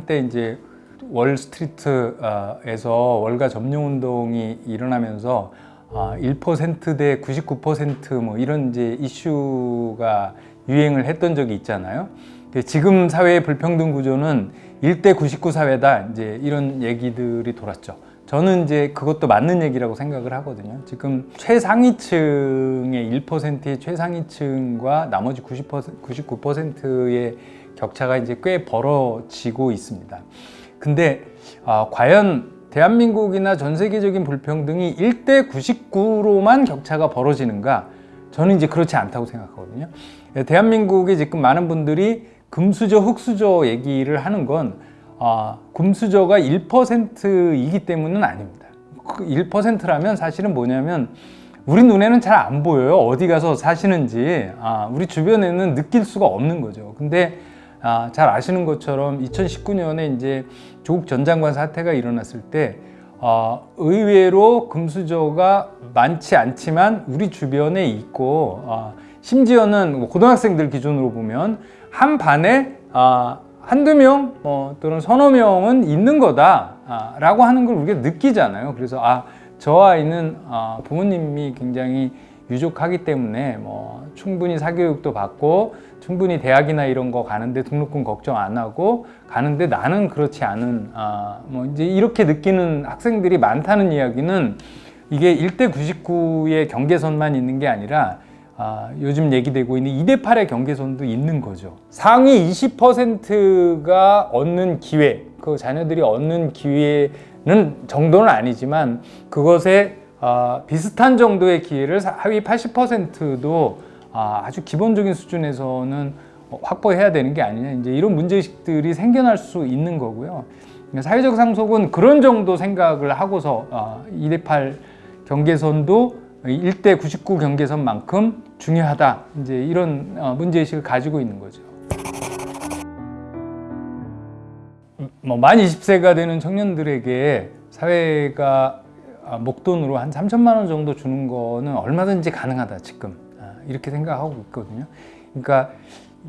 한때 이제 월스트리트에서 월가 점령 운동이 일어나면서 1%대 99%뭐 이런 이제 이슈가 유행을 했던 적이 있잖아요. 지금 사회의 불평등 구조는 1대 99 사회다 이제 이런 얘기들이 돌았죠. 저는 이제 그것도 맞는 얘기라고 생각을 하거든요. 지금 최상위층의 1%의 최상위층과 나머지 90%, 99%의 격차가 이제 꽤 벌어지고 있습니다. 근데 아, 과연 대한민국이나 전 세계적인 불평등이 1대 99로만 격차가 벌어지는가? 저는 이제 그렇지 않다고 생각하거든요. 대한민국에 지금 많은 분들이 금수저, 흙수저 얘기를 하는 건 아, 금수저가 1%이기 때문은 아닙니다. 1%라면 사실은 뭐냐면 우리 눈에는 잘 안 보여요. 어디 가서 사시는지 아, 우리 주변에는 느낄 수가 없는 거죠. 근데 아, 잘 아시는 것처럼 2019년에 이제 조국 전 장관 사태가 일어났을 때 어, 의외로 금수저가 많지 않지만 우리 주변에 있고 어, 심지어는 뭐 고등학생들 기준으로 보면 한 반에 어, 한두 명 뭐, 또는 서너 명은 있는 거다 아, 라고 하는 걸 우리가 느끼잖아요. 그래서 아, 저 아이는 어, 부모님이 굉장히 유족하기 때문에 뭐 충분히 사교육도 받고 충분히 대학이나 이런 거 가는데 등록금 걱정 안 하고 가는데 나는 그렇지 않은 아, 뭐 이제 이렇게 느끼는 학생들이 많다는 이야기는 이게 1대 99의 경계선만 있는 게 아니라 아, 요즘 얘기되고 있는 2대 8의 경계선도 있는 거죠. 상위 20%가 얻는 기회, 그 자녀들이 얻는 기회는 정도는 아니지만 그것에 어, 비슷한 정도의 기회를 하위 80%도 아, 아주 기본적인 수준에서는 확보해야 되는 게 아니냐 이제 이런 문제의식들이 생겨날 수 있는 거고요. 사회적 상속은 그런 정도 생각을 하고서 어, 2대 8 경계선도 1대 99 경계선만큼 중요하다 이제 이런 어, 문제의식을 가지고 있는 거죠. 뭐 만 20세가 되는 청년들에게 사회가 아, 목돈으로 한 3천만 원 정도 주는 거는 얼마든지 가능하다 지금. 아, 이렇게 생각하고 있거든요. 그러니까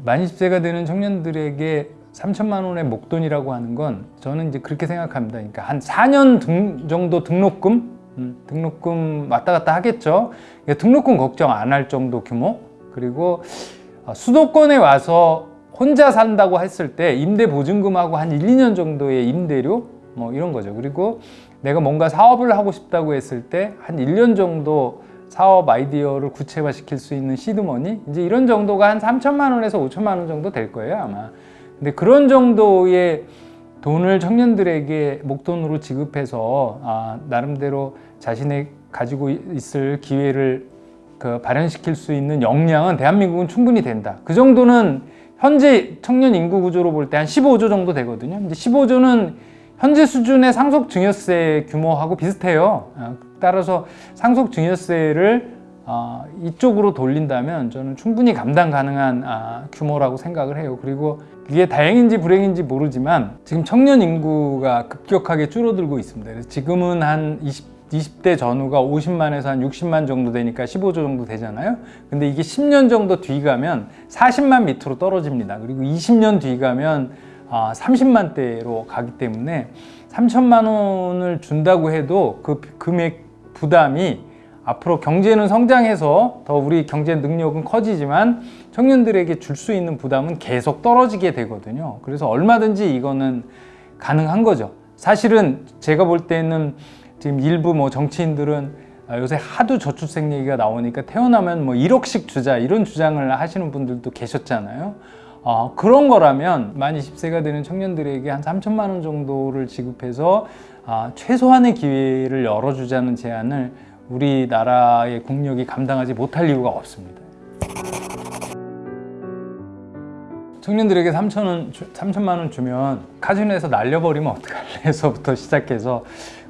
만 20세가 되는 청년들에게 3천만 원의 목돈이라고 하는 건 저는 이제 그렇게 생각합니다. 그러니까 한 4년 등, 정도 등록금? 음, 등록금 왔다 갔다 하겠죠? 그러니까 등록금 걱정 안 할 정도 규모? 그리고 아, 수도권에 와서 혼자 산다고 했을 때 임대 보증금하고 한 1, 2년 정도의 임대료? 뭐 이런 거죠. 그리고 내가 뭔가 사업을 하고 싶다고 했을 때 한 1년 정도 사업 아이디어를 구체화 시킬 수 있는 시드머니? 이제 이런 정도가 한 3천만 원에서 5천만 원 정도 될 거예요 아마. 근데 그런 정도의 돈을 청년들에게 목돈으로 지급해서 아, 나름대로 자신의 가지고 있을 기회를 그 발현시킬 수 있는 역량은 대한민국은 충분히 된다. 그 정도는 현재 청년 인구 구조로 볼 때 한 15조 정도 되거든요. 이제 15조는 현재 수준의 상속증여세 규모하고 비슷해요. 어, 따라서 상속증여세를 어, 이쪽으로 돌린다면 저는 충분히 감당 가능한 아, 규모라고 생각을 해요. 그리고 이게 다행인지 불행인지 모르지만 지금 청년 인구가 급격하게 줄어들고 있습니다. 그래서 지금은 한 20, 20대 전후가 50만에서 한 60만 정도 되니까 15조 정도 되잖아요. 근데 이게 10년 정도 뒤 가면 40만 밑으로 떨어집니다. 그리고 20년 뒤 가면 30만 아, 대로 가기 때문에 3천만 원을 준다고 해도 그 금액 부담이 앞으로 경제는 성장해서 더 우리 경제 능력은 커지지만 청년들에게 줄 수 있는 부담은 계속 떨어지게 되거든요. 그래서 얼마든지 이거는 가능한 거죠. 사실은 제가 볼 때는 지금 일부 뭐 정치인들은 요새 하도 저출생 얘기가 나오니까 태어나면 뭐 1억씩 주자 이런 주장을 하시는 분들도 계셨잖아요 어, 그런 거라면 만 20세가 되는 청년들에게 한 3천만 원 정도를 지급해서 아, 최소한의 기회를 열어주자는 제안을 우리나라의 국력이 감당하지 못할 이유가 없습니다. 청년들에게 3천 원, 3천만 원 주면 카지노에서 날려버리면 어떡할래 에서부터 시작해서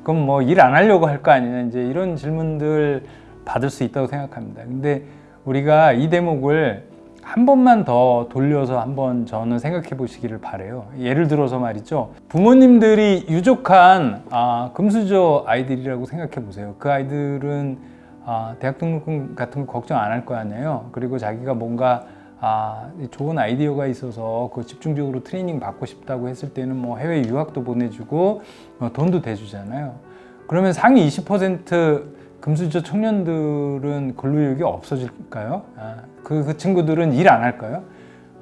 그럼 뭐 일 안 하려고 할 거 아니냐 이제 이런 질문들 받을 수 있다고 생각합니다. 근데 우리가 이 대목을 한 번만 더 돌려서 한번 저는 생각해 보시기를 바래요 예를 들어서 말이죠 부모님들이 유족한 아, 금수저 아이들이라고 생각해 보세요 그 아이들은 아, 대학 등록금 같은 거 걱정 안 할 거 아니에요 그리고 자기가 뭔가 아, 좋은 아이디어가 있어서 그 집중적으로 트레이닝 받고 싶다고 했을 때는 뭐 해외 유학도 보내주고 어, 돈도 대주잖아요. 그러면 상위 20% 금수저 청년들은 근로욕이 없어질까요? 아, 그, 그 친구들은 일 안 할까요?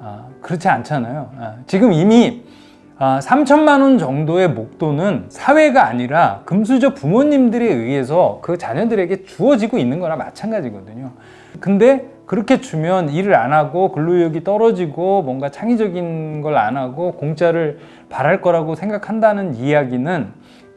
아, 그렇지 않잖아요. 아, 지금 이미 아, 3천만 원 정도의 목돈은 사회가 아니라 금수저 부모님들에 의해서 그 자녀들에게 주어지고 있는 거나 마찬가지거든요. 근데 그렇게 주면 일을 안 하고 근로욕이 떨어지고 뭔가 창의적인 걸 안 하고 공짜를 바랄 거라고 생각한다는 이야기는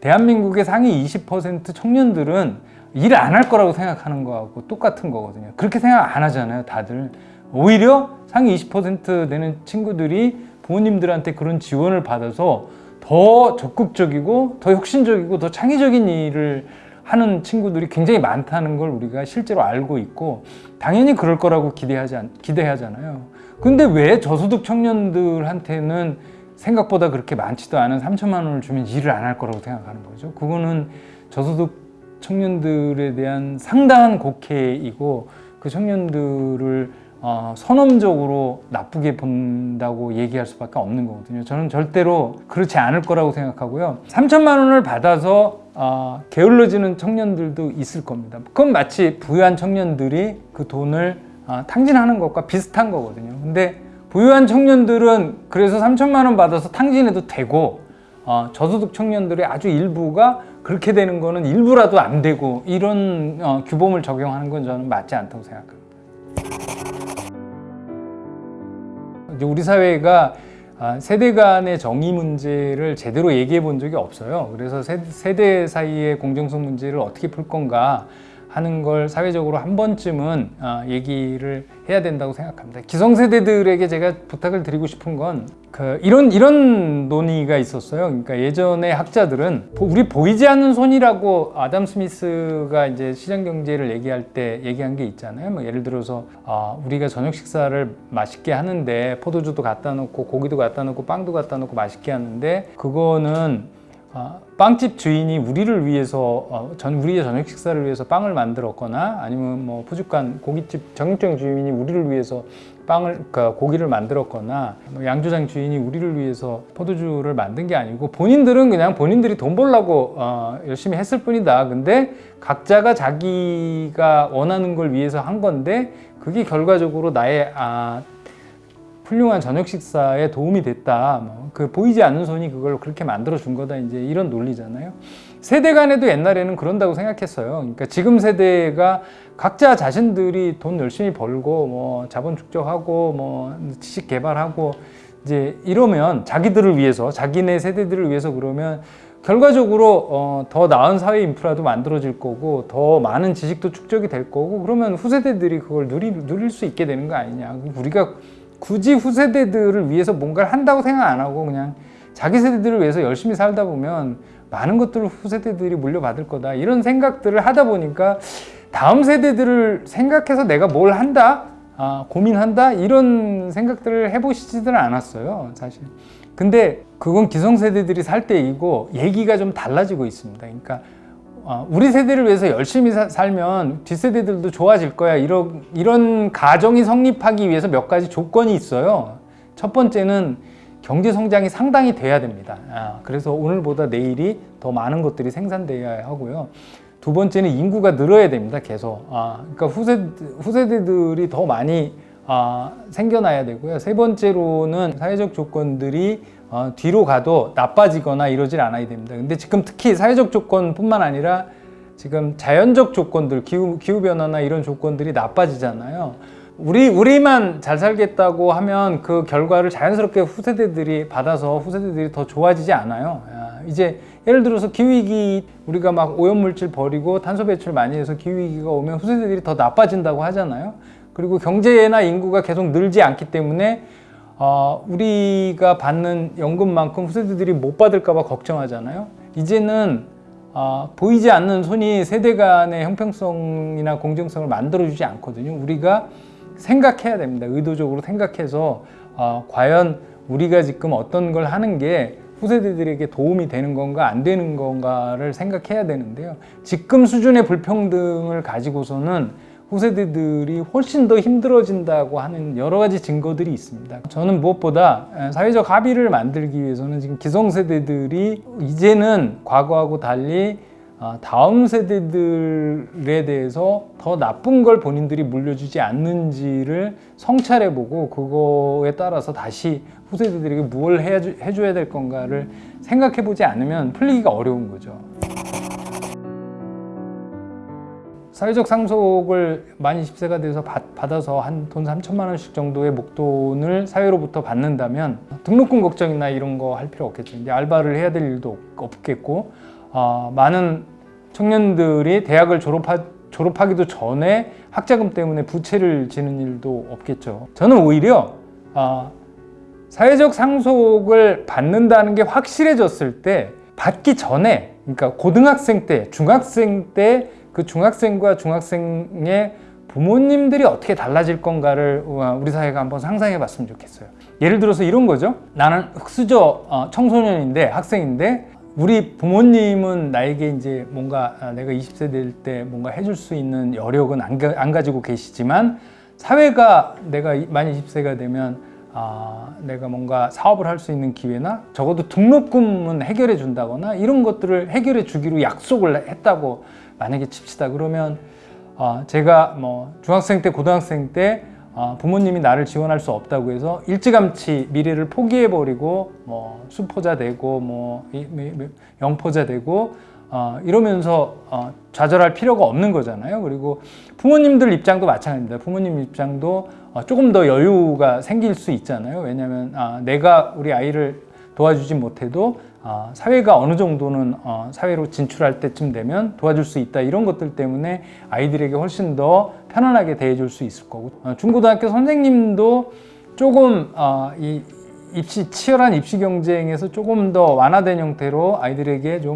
대한민국의 상위 20% 청년들은 일 안 할 거라고 생각하는 거하고 똑같은 거거든요. 그렇게 생각 안 하잖아요, 다들. 오히려 상위 20% 되는 친구들이 부모님들한테 그런 지원을 받아서 더 적극적이고 더 혁신적이고 더 창의적인 일을 하는 친구들이 굉장히 많다는 걸 우리가 실제로 알고 있고 당연히 그럴 거라고 기대하지 않, 기대하잖아요. 근데 왜 저소득 청년들한테는 생각보다 그렇게 많지도 않은 3천만 원을 주면 일을 안 할 거라고 생각하는 거죠. 그거는 저소득 청년들에 대한 상당한 곡해이고 그 청년들을 어, 선언적으로 나쁘게 본다고 얘기할 수밖에 없는 거거든요. 저는 절대로 그렇지 않을 거라고 생각하고요. 3천만 원을 받아서 어, 게을러지는 청년들도 있을 겁니다. 그건 마치 부유한 청년들이 그 돈을 어, 탕진하는 것과 비슷한 거거든요. 근데 부유한 청년들은 그래서 3천만 원 받아서 탕진해도 되고 어, 저소득 청년들의 아주 일부가 그렇게 되는 거는 일부라도 안 되고 이런 어, 규범을 적용하는 건 저는 맞지 않다고 생각합니다. 이제 우리 사회가 아, 세대 간의 정의 문제를 제대로 얘기해 본 적이 없어요. 그래서 세, 세대 사이의 공정성 문제를 어떻게 풀 건가 하는 걸 사회적으로 한 번쯤은 아, 얘기를 해야 된다고 생각합니다. 기성세대들에게 제가 부탁을 드리고 싶은 건 그 이런 이런 논의가 있었어요. 그러니까 예전에 학자들은 보- 우리 보이지 않는 손이라고 아담 스미스가 이제 시장 경제를 얘기할 때 얘기한 게 있잖아요. 뭐 예를 들어서 아, 우리가 저녁 식사를 맛있게 하는데 포도주도 갖다 놓고 고기도 갖다 놓고 빵도 갖다 놓고 맛있게 하는데 그거는 아, 빵집 주인이 우리를 위해서 어, 전 우리의 저녁 식사를 위해서 빵을 만들었거나 아니면 뭐 푸주간 고깃집 정육점 주인이 우리를 위해서 빵을 그러니까 고기를 만들었거나 뭐 양조장 주인이 우리를 위해서 포도주를 만든 게 아니고 본인들은 그냥 본인들이 돈 벌려고 어, 열심히 했을 뿐이다. 근데 각자가 자기가 원하는 걸 위해서 한 건데 그게 결과적으로 나의 아, 훌륭한 저녁 식사에 도움이 됐다. 뭐, 그 보이지 않는 손이 그걸 그렇게 만들어 준 거다. 이제 이런 논리잖아요. 세대 간에도 옛날에는 그런다고 생각했어요. 그러니까 지금 세대가 각자 자신들이 돈 열심히 벌고 뭐 자본 축적하고 뭐 지식 개발하고 이제 이러면 자기들을 위해서 자기네 세대들을 위해서 그러면 결과적으로 어, 더 나은 사회 인프라도 만들어질 거고 더 많은 지식도 축적이 될 거고 그러면 후세대들이 그걸 누리, 누릴 수 있게 되는 거 아니냐 우리가 굳이 후세대들을 위해서 뭔가를 한다고 생각 안 하고 그냥 자기 세대들을 위해서 열심히 살다 보면 많은 것들을 후세대들이 물려받을 거다. 이런 생각들을 하다 보니까 다음 세대들을 생각해서 내가 뭘 한다? 아, 고민한다? 이런 생각들을 해보시지는 않았어요 사실. 근데 그건 기성세대들이 살 때이고 얘기가 좀 달라지고 있습니다. 그러니까 어, 우리 세대를 위해서 열심히 사- 살면 뒷세대들도 좋아질 거야. 이런, 이런 가정이 성립하기 위해서 몇 가지 조건이 있어요. 첫 번째는 경제 성장이 상당히 돼야 됩니다. 아, 그래서 오늘보다 내일이 더 많은 것들이 생산돼야 하고요. 두 번째는 인구가 늘어야 됩니다 계속. 아, 그러니까 후세, 후세대들이 더 많이 아, 생겨나야 되고요. 세 번째로는 사회적 조건들이 어, 뒤로 가도 나빠지거나 이러질 않아야 됩니다. 근데 지금 특히 사회적 조건뿐만 아니라 지금 자연적 조건들, 기후, 기후변화나 이런 조건들이 나빠지잖아요. 우리, 우리만 잘 살겠다고 하면 그 결과를 자연스럽게 후세대들이 받아서 후세대들이 더 좋아지지 않아요. 아, 이제 예를 들어서 기후위기 우리가 막 오염물질 버리고 탄소 배출 많이 해서 기후위기가 오면 후세대들이 더 나빠진다고 하잖아요. 그리고 경제나 인구가 계속 늘지 않기 때문에 어, 우리가 받는 연금만큼 후세대들이 못 받을까 봐 걱정하잖아요. 이제는 어, 보이지 않는 손이 세대 간의 형평성이나 공정성을 만들어주지 않거든요. 우리가 생각해야 됩니다. 의도적으로 생각해서 어, 과연 우리가 지금 어떤 걸 하는 게 후세대들에게 도움이 되는 건가 안 되는 건가를 생각해야 되는데요. 지금 수준의 불평등을 가지고서는 후세대들이 훨씬 더 힘들어진다고 하는 여러 가지 증거들이 있습니다. 저는 무엇보다 사회적 합의를 만들기 위해서는 지금 기성세대들이 이제는 과거하고 달리 아, 다음 세대들에 대해서 더 나쁜 걸 본인들이 물려주지 않는지를 성찰해보고 그거에 따라서 다시 후세대들에게 무엇을 해줘야 될 건가를 생각해보지 않으면 풀리기가 어려운 거죠. 사회적 상속을 만 20세가 돼서 받, 받아서 한 돈 3천만 원씩 정도의 목돈을 사회로부터 받는다면 등록금 걱정이나 이런 거 할 필요 없겠죠. 이제 알바를 해야 될 일도 없- 없겠고 아, 많은 청년들이 대학을 졸업하, 졸업하기도 전에 학자금 때문에 부채를 지는 일도 없겠죠. 저는 오히려 아, 사회적 상속을 받는다는 게 확실해졌을 때 받기 전에 그러니까 고등학생 때, 중학생 때 그 중학생과 중학생의 부모님들이 어떻게 달라질 건가를 우리 사회가 한번 상상해 봤으면 좋겠어요. 예를 들어서 이런 거죠. 나는 흑수저 어, 청소년인데 학생인데 우리 부모님은 나에게 이제 뭔가 아, 내가 20세 될 때 뭔가 해줄 수 있는 여력은 안, 가- 안 가지고 계시지만 사회가 내가 이- 만 20세가 되면 아, 내가 뭔가 사업을 할 수 있는 기회나 적어도 등록금은 해결해 준다거나 이런 것들을 해결해 주기로 약속을 했다고 만약에 칩시다. 그러면 어, 제가 뭐 중학생 때, 고등학생 때 어, 부모님이 나를 지원할 수 없다고 해서 일찌감치 미래를 포기해 버리고 뭐 수포자 되고 뭐 영포자 되고 어, 이러면서 어, 좌절할 필요가 없는 거잖아요. 그리고 부모님들 입장도 마찬가지입니다. 부모님 입장도 어, 조금 더 여유가 생길 수 있잖아요. 왜냐하면 아, 내가 우리 아이를 도와주지 못해도 아, 사회가 어느 정도는 어, 사회로 진출할 때쯤 되면 도와줄 수 있다 이런 것들 때문에 아이들에게 훨씬 더 편안하게 대해줄 수 있을 거고 어, 중고등학교 선생님도 조금 어, 이 입시 치열한 입시 경쟁에서 조금 더 완화된 형태로 아이들에게 좀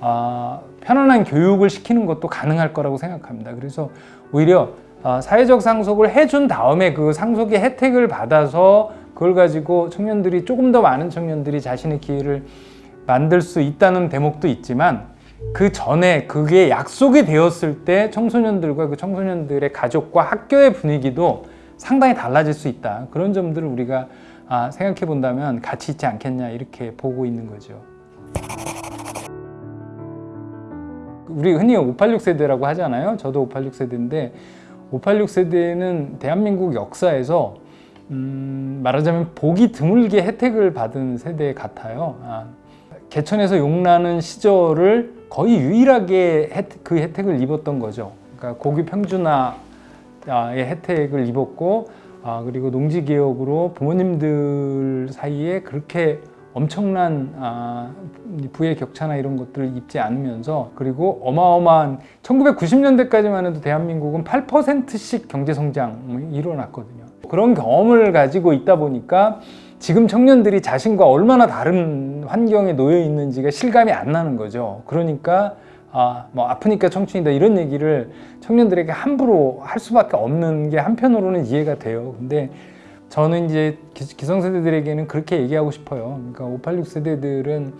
아, 편안한 교육을 시키는 것도 가능할 거라고 생각합니다. 그래서 오히려 아, 사회적 상속을 해준 다음에 그 상속의 혜택을 받아서 그걸 가지고 청년들이 조금 더 많은 청년들이 자신의 기회를 만들 수 있다는 대목도 있지만 그 전에 그게 약속이 되었을 때 청소년들과 그 청소년들의 가족과 학교의 분위기도 상당히 달라질 수 있다. 그런 점들을 우리가 아, 생각해 본다면 가치 있지 않겠냐 이렇게 보고 있는 거죠. 우리 흔히 586 세대라고 하잖아요. 저도 586 세대인데 586 세대는 대한민국 역사에서 음, 말하자면 보기 드물게 혜택을 받은 세대 같아요. 아, 개천에서 용나는 시절을 거의 유일하게 혜택, 그 혜택을 입었던 거죠. 그러니까 고기 평준화의 혜택을 입었고 아, 그리고 농지 개혁으로 부모님들 사이에 그렇게 엄청난 아, 부의 격차나 이런 것들을 입지 않으면서 그리고 어마어마한 1990년대까지만 해도 대한민국은 8%씩 경제 성장이 일어났거든요. 그런 경험을 가지고 있다 보니까 지금 청년들이 자신과 얼마나 다른 환경에 놓여 있는지가 실감이 안 나는 거죠. 그러니까 아, 뭐 아프니까 청춘이다 이런 얘기를 청년들에게 함부로 할 수밖에 없는 게 한편으로는 이해가 돼요. 근데 저는 이제 기- 기성세대들에게는 그렇게 얘기하고 싶어요. 그러니까 586 세대들은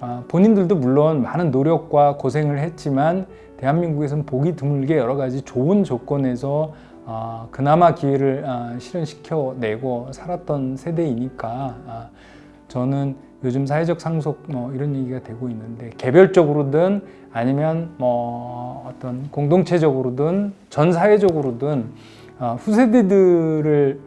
아, 본인들도 물론 많은 노력과 고생을 했지만 대한민국에서는 보기 드물게 여러 가지 좋은 조건에서 아, 그나마 기회를 아, 실현시켜내고 살았던 세대이니까 아, 저는 요즘 사회적 상속 뭐 이런 얘기가 되고 있는데 개별적으로든 아니면 뭐 어떤 공동체적으로든 전 사회적으로든 아, 후세대들을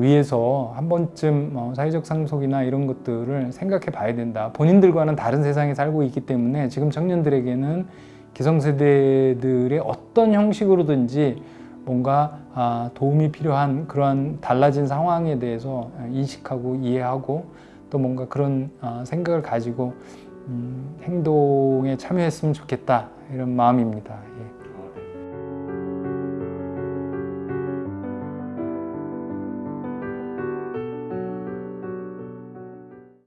위해서 한 번쯤 어, 사회적 상속이나 이런 것들을 생각해 봐야 된다. 본인들과는 다른 세상에 살고 있기 때문에 지금 청년들에게는 기성세대들의 어떤 형식으로든지 뭔가 아, 도움이 필요한 그러한 달라진 상황에 대해서 인식하고 이해하고 또 뭔가 그런 아, 생각을 가지고 음, 행동에 참여했으면 좋겠다 이런 마음입니다.